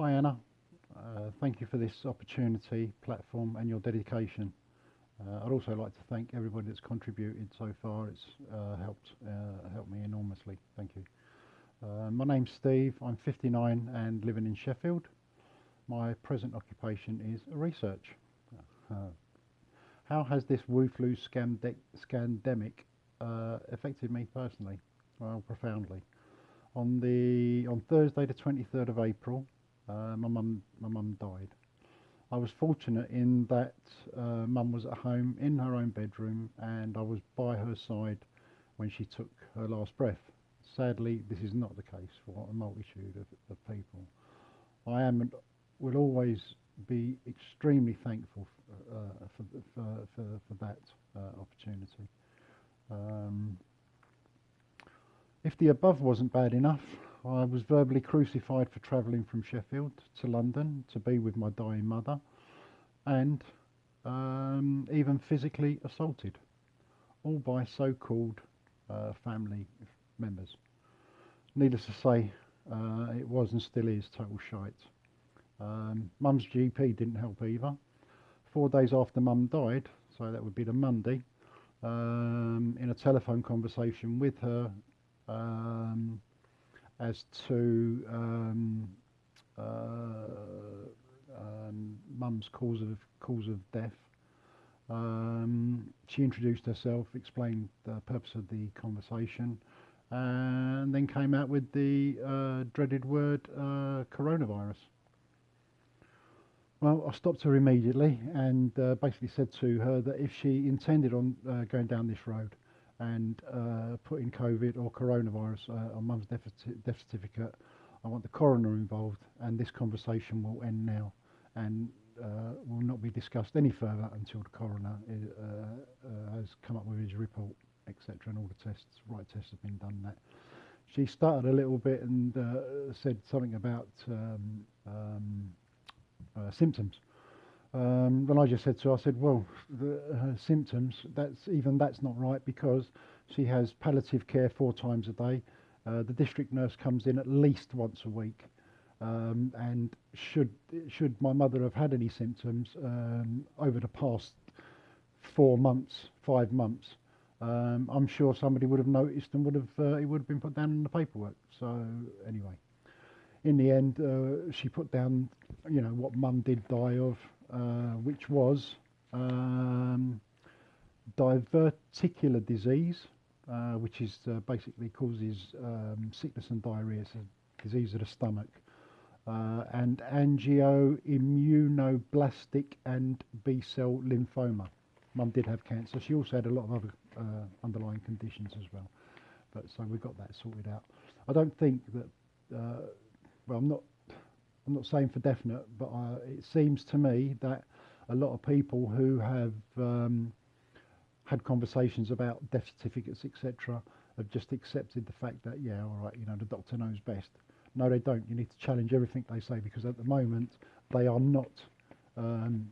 Hi Anna, uh, thank you for this opportunity, platform and your dedication. Uh, I'd also like to thank everybody that's contributed so far. It's uh, helped uh, helped me enormously. Thank you. Uh, my name's Steve. I'm 59 and living in Sheffield. My present occupation is research. Uh, how has this Wu flu scandemic affected me personally? Well, profoundly. On the on Thursday, the 23rd of April, uh, my mum my mum died. I was fortunate in that uh, mum was at home in her own bedroom, and I was by her side when she took her last breath. Sadly, this is not the case for a multitude of, of people. I am and will always be extremely thankful uh, for, for, for, for, that uh, opportunity. Um, if the above wasn't bad enough, I was verbally crucified for travelling from Sheffield to London to be with my dying mother and um, even physically assaulted, all by so-called uh, family members. Needless to say, uh, it was and still is total shite. Um, Mum's GP didn't help either. Four days after Mum died, so that would be the Monday, um, in a telephone conversation with her um, as to um, uh, um, Mum's cause of cause of death. Um, she introduced herself, explained the purpose of the conversation, and then came out with the uh, dreaded word uh, coronavirus. Well, I stopped her immediately and uh, basically said to her that if she intended on uh, going down this road and uh, putting COVID or coronavirus uh, on mum's death, death certificate, I want the coroner involved and this conversation will end now and uh, will not be discussed any further until the coroner is, uh, has come up with his report, etc. and all the tests, right tests have been done that. She started a little bit and said something about um, um, uh, symptoms. Um, then I just said to her, I said, well, the, her symptoms, that's even that's not right because she has palliative care four times a day. Uh, the district nurse comes in at least once a week. Um, and should should my mother have had any symptoms um, over the past four months, five months, um, I'm sure somebody would have noticed and would have uh, it would have been put down in the paperwork. So anyway in the end, uh, she put down, you know, what mum did die of, which was um, diverticular disease, uh, which is uh, basically causes um, sickness and diarrhea, a disease of the stomach, uh, and angioimmunoblastic and B-cell lymphoma. Mum did have cancer. She also had a lot of other uh, underlying conditions as well. But so we got that sorted out. I don't think that well, I'm not, I'm not saying for definite, but it seems to me that a lot of people who have um, had conversations about death certificates, etc., have just accepted the fact that, yeah, all right, you know, the doctor knows best. No, they don't. You need to challenge everything they say because at the moment they are not um,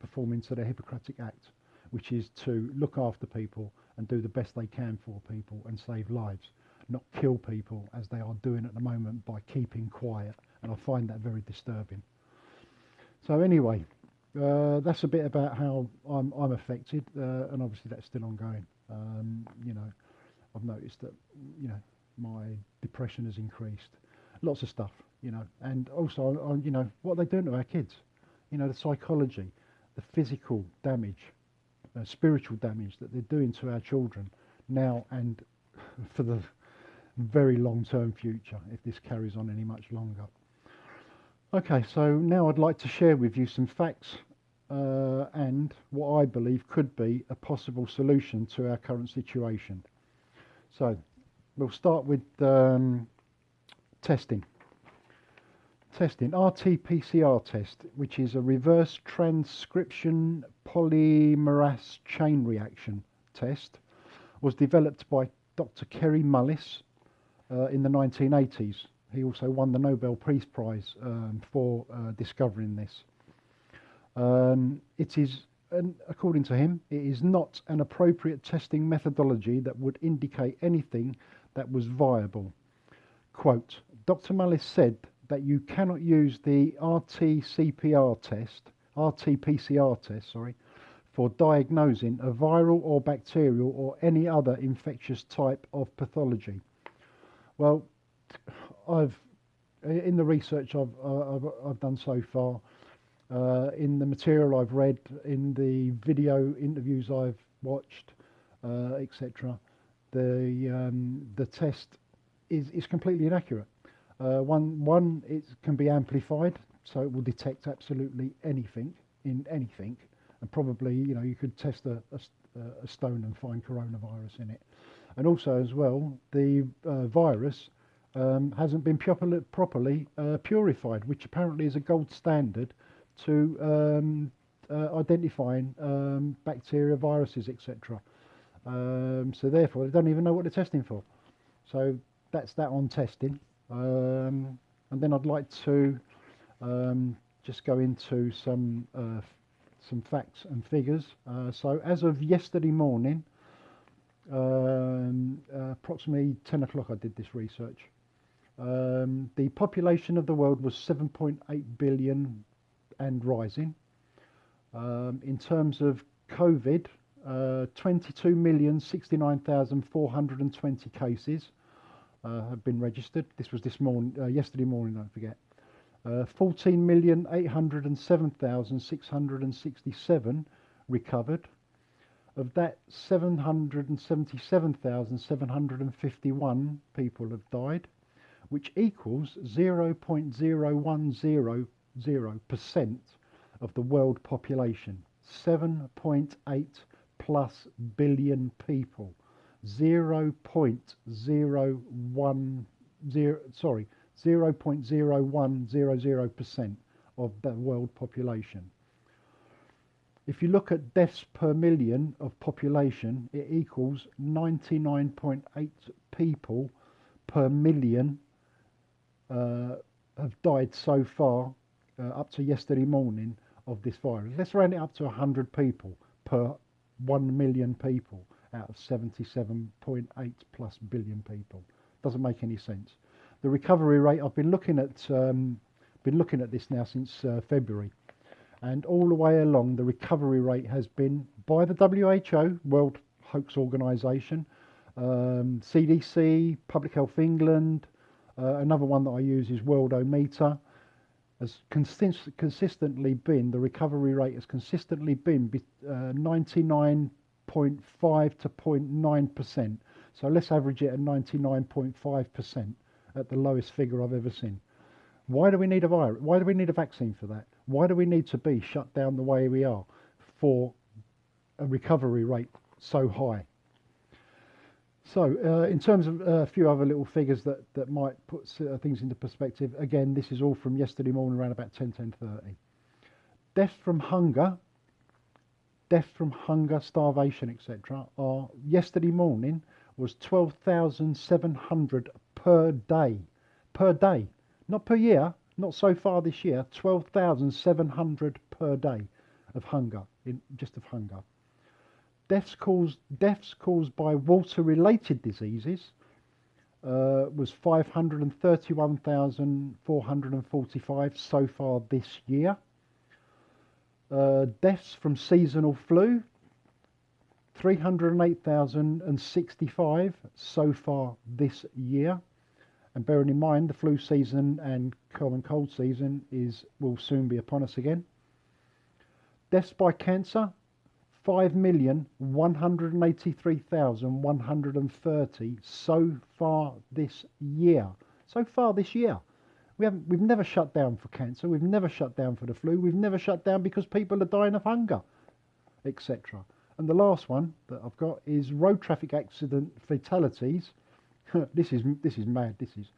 performing to their Hippocratic Act, which is to look after people and do the best they can for people and save lives not kill people as they are doing at the moment by keeping quiet. And I find that very disturbing. So anyway, uh, that's a bit about how I'm, I'm affected, uh, and obviously that's still ongoing. Um, you know, I've noticed that you know my depression has increased, lots of stuff, you know, and also uh, you know what they're they doing to our kids, you know, the psychology, the physical damage, uh, spiritual damage that they're doing to our children now and for the very long-term future if this carries on any much longer. Okay, so now I'd like to share with you some facts uh, and what I believe could be a possible solution to our current situation. So we'll start with um, testing. Testing, RT-PCR test, which is a reverse transcription polymerase chain reaction test, was developed by Dr. Kerry Mullis uh, in the 1980s. He also won the Nobel Peace Prize um, for uh, discovering this. Um, it is, according to him, it is not an appropriate testing methodology that would indicate anything that was viable. Quote, Dr. Mullis said that you cannot use the RT-CPR test, RT-PCR test, sorry, for diagnosing a viral or bacterial or any other infectious type of pathology. Well, I've in the research I've, I've, I've done so far, uh, in the material I've read, in the video interviews I've watched, uh, etc., the um, the test is is completely inaccurate. Uh, one one it can be amplified, so it will detect absolutely anything in anything, and probably you know you could test a, a, a stone and find coronavirus in it, and also as well the uh, virus um, hasn't been properly, properly uh, purified, which apparently is a gold standard to um, uh, identifying um, bacteria, viruses, etc. Um, so therefore, they don't even know what they're testing for. So that's that on testing. Um, and then I'd like to um, just go into some uh, some facts and figures. Uh, so as of yesterday morning, um, uh, approximately 10 o'clock I did this research. Um, the population of the world was 7.8 billion and rising. Um, in terms of COVID, uh, 22,069,420 cases uh, have been registered. This was this morning, uh, yesterday morning, don't forget. Uh, 14,807,667 recovered. Of that, 777,751 people have died which equals 0.0100% of the world population. 7.8 plus billion people. 0.010 sorry 0.0100% of the world population. If you look at deaths per million of population, it equals 99.8 people per million uh, have died so far, uh, up to yesterday morning, of this virus. Let's round it up to 100 people per 1 million people out of 77.8 plus billion people. Doesn't make any sense. The recovery rate, I've been looking at, um, been looking at this now since uh, February, and all the way along, the recovery rate has been by the WHO, World Hoax Organization, um, CDC, Public Health England, uh, another one that I use is Worldometer. Has consist consistently been, the recovery rate has consistently been 99.5 uh, to 0.9%. So let's average it at 99.5% at the lowest figure I've ever seen. Why do we need a virus? Why do we need a vaccine for that? Why do we need to be shut down the way we are for a recovery rate so high? So, uh, in terms of uh, a few other little figures that, that might put uh, things into perspective, again, this is all from yesterday morning around about 10, 10.30. Death from hunger, death from hunger, starvation, etc. are yesterday morning was 12,700 per day. Per day. Not per year, not so far this year, 12,700 per day of hunger, in, just of hunger. Deaths caused, deaths caused by water-related diseases uh, was 531,445 so far this year. Uh, deaths from seasonal flu, 308,065 so far this year. And bearing in mind the flu season and common cold season is will soon be upon us again. Deaths by cancer, 5,183,130 so far this year. So far this year. We haven't, we've never shut down for cancer, we've never shut down for the flu, we've never shut down because people are dying of hunger, etc. And the last one that I've got is road traffic accident fatalities. this is this is mad. This is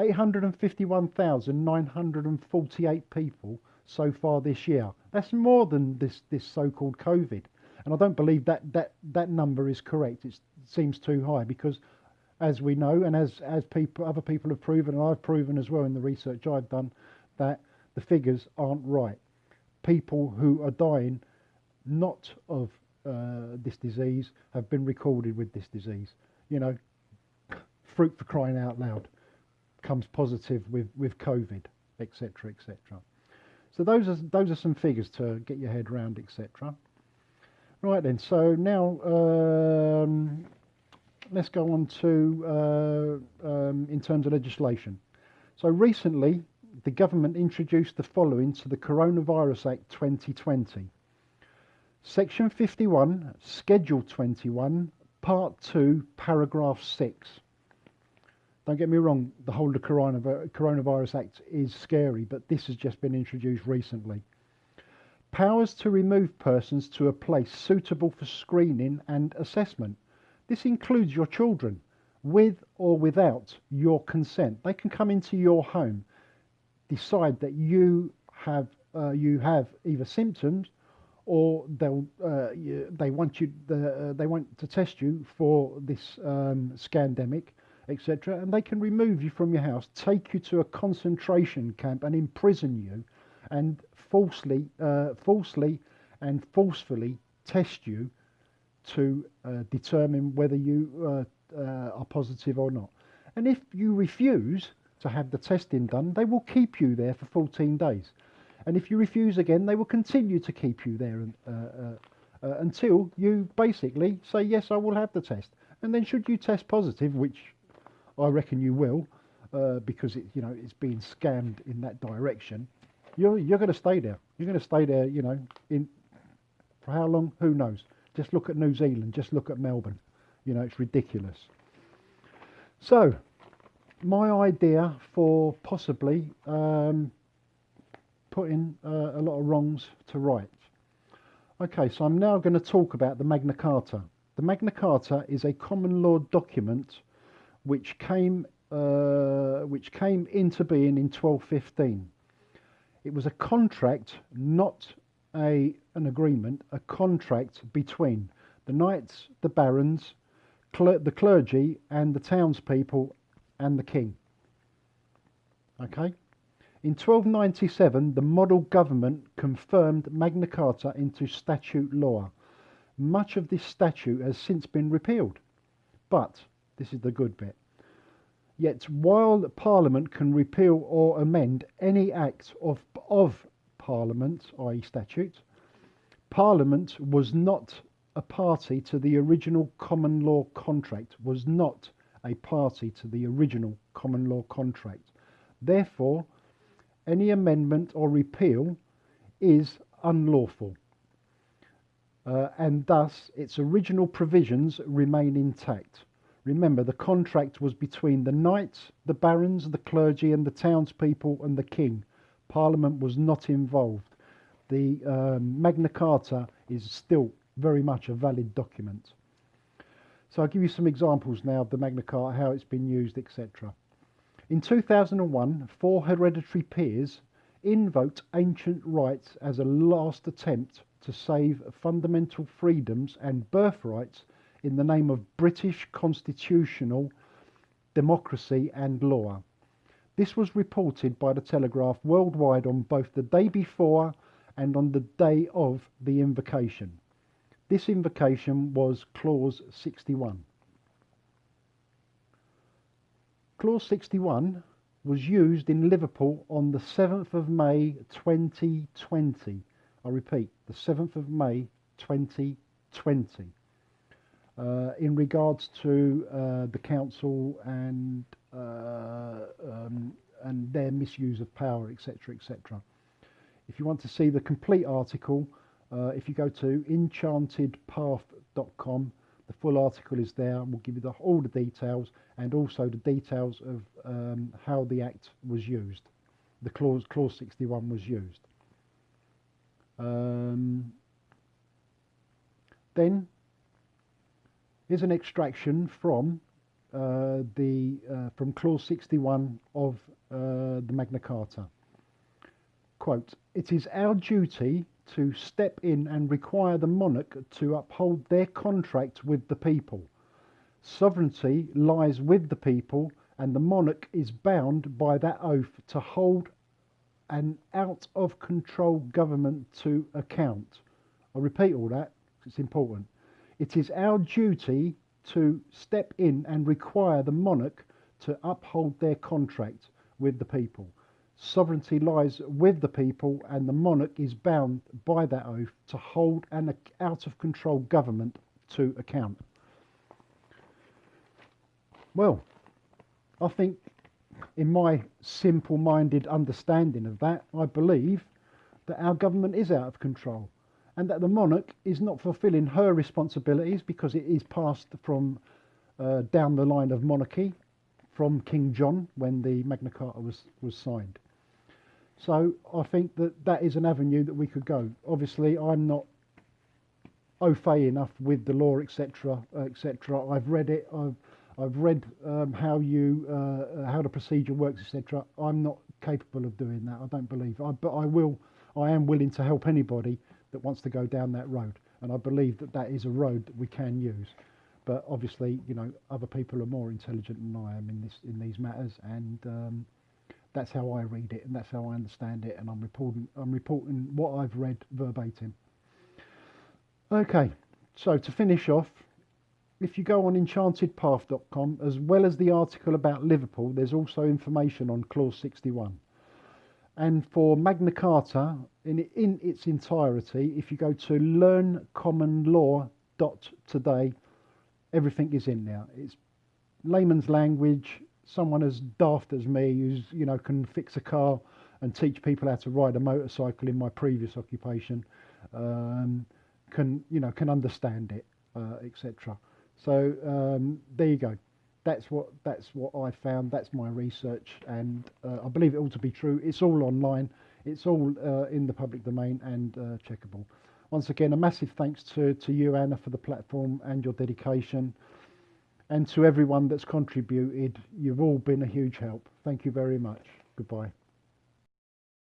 851,948 people so far this year. That's more than this this so-called COVID. And I don't believe that, that, that number is correct. It's, it seems too high because, as we know, and as, as people, other people have proven, and I've proven as well in the research I've done, that the figures aren't right. People who are dying not of uh, this disease have been recorded with this disease. You know, fruit for crying out loud comes positive with, with COVID. etc., etc. So those are those are some figures to get your head round, etc. Right then, so now um, let's go on to uh, um, in terms of legislation. So recently, the government introduced the following to the Coronavirus Act 2020. Section 51, Schedule 21, Part 2, Paragraph 6. Don't get me wrong, the whole of the Coronavirus Act is scary, but this has just been introduced recently. Powers to remove persons to a place suitable for screening and assessment. This includes your children, with or without your consent. They can come into your home, decide that you have uh, you have either symptoms or they'll uh, they want you uh, they want to test you for this um, scandemic etc. And they can remove you from your house, take you to a concentration camp, and imprison you, and falsely, uh, falsely, and forcefully test you to uh, determine whether you uh, uh are positive or not. And if you refuse to have the testing done, they will keep you there for 14 days. And if you refuse again, they will continue to keep you there uh, uh, until you basically say, yes, I will have the test. And then should you test positive, which I reckon you will, uh, because it, you know it's being scammed in that direction. You're you're going to stay there. You're going to stay there. You know, in for how long? Who knows? Just look at New Zealand. Just look at Melbourne. You know, it's ridiculous. So, my idea for possibly um, putting uh, a lot of wrongs to right. Okay, so I'm now going to talk about the Magna Carta. The Magna Carta is a common law document which came uh, which came into being in 1215. It was a contract, not a an agreement, a contract between the knights, the barons, cler the clergy, and the townspeople and the king. Okay. In 1297, the model government confirmed Magna Carta into statute law. Much of this statute has since been repealed, but this is the good bit. Yet while Parliament can repeal or amend any act of, of Parliament, i.e. statute, Parliament was not a party to the original common law contract, was not a party to the original common law contract. Therefore, any amendment or repeal is unlawful. Uh, and thus its original provisions remain intact. Remember, the contract was between the knights, the barons, the clergy, and the townspeople and the king. Parliament was not involved. The um, Magna Carta is still very much a valid document. So I'll give you some examples now of the Magna Carta, how it's been used, etc. In 2001, four hereditary peers invoked ancient rights as a last attempt to save fundamental freedoms and birthrights in the name of British constitutional democracy and law. This was reported by the Telegraph worldwide on both the day before and on the day of the invocation. This invocation was Clause 61. Clause 61 was used in Liverpool on the 7th of May 2020. I repeat, the 7th of May 2020 uh, in regards to uh, the council and uh, um, and their misuse of power, etc., etc. If you want to see the complete article, uh, if you go to enchantedpath.com, the full article is there we'll give you the, all the details and also the details of um, how the act was used. The clause, clause 61 was used. Um, then Here's an extraction from uh, the uh, from clause 61 of uh, the Magna Carta. Quote, it is our duty to step in and require the monarch to uphold their contract with the people. Sovereignty lies with the people and the monarch is bound by that oath to hold an out of control government to account. I repeat all that, it's important. It is our duty to step in and require the monarch to uphold their contract with the people. sovereignty lies with the people, and the monarch is bound by that oath to hold an out of control government to account. Well, I think in my simple minded understanding of that, I believe that our government is out of control and that the monarch is not fulfilling her responsibilities because it is passed from uh, down the line of monarchy from King John when the Magna Carta was, was signed. So I think that that is an avenue that we could go. Obviously, I'm not au fait enough with the law, etc., etc. I've read it. I've I've read um, how you uh, how the procedure works, etc. I'm not capable of doing that. I don't believe. I, but I will. I am willing to help anybody that wants to go down that road, and I believe that that is a road that we can use. But obviously, you know, other people are more intelligent than I am in this in these matters, and um, that's how I read it, and that's how I understand it, and I'm reporting I'm reporting what I've read verbatim. Okay, so to finish off, if you go on enchantedpath.com, as well as the article about Liverpool, there's also information on Clause 61. And for Magna Carta, in, in its entirety, if you go to learncommonlaw.today, everything is in there. It's layman's language. Someone as daft as me, who's you know can fix a car and teach people how to ride a motorcycle in my previous occupation, um, can you know can understand it, uh, etc. So um, there you go. That's what that's what I found. That's my research, and uh, I believe it all to be true. It's all online. It's all uh, in the public domain and uh, checkable. Once again, a massive thanks to, to you, Anna, for the platform and your dedication, and to everyone that's contributed. You've all been a huge help. Thank you very much. Goodbye.